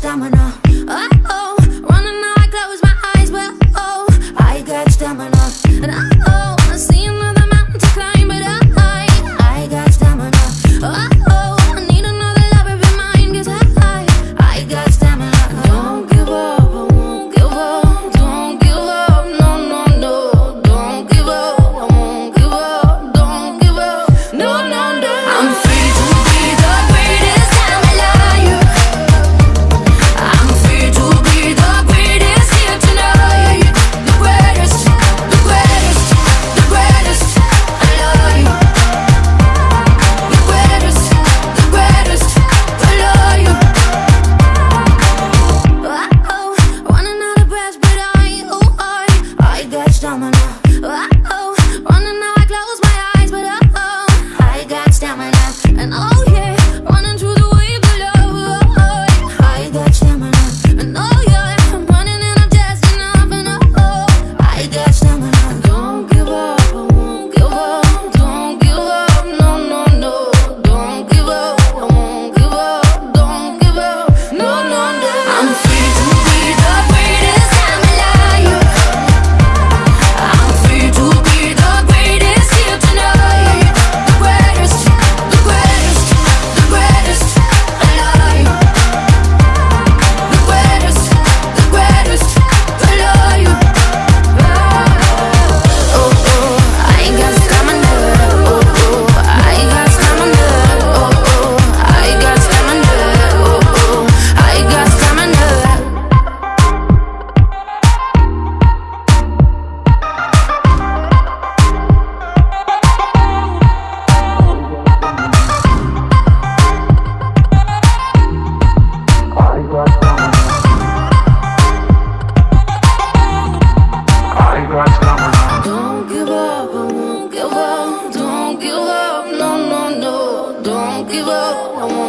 stamina. Oh, oh, running now I close my eyes Well, oh, I got stamina. And oh, oh give up. No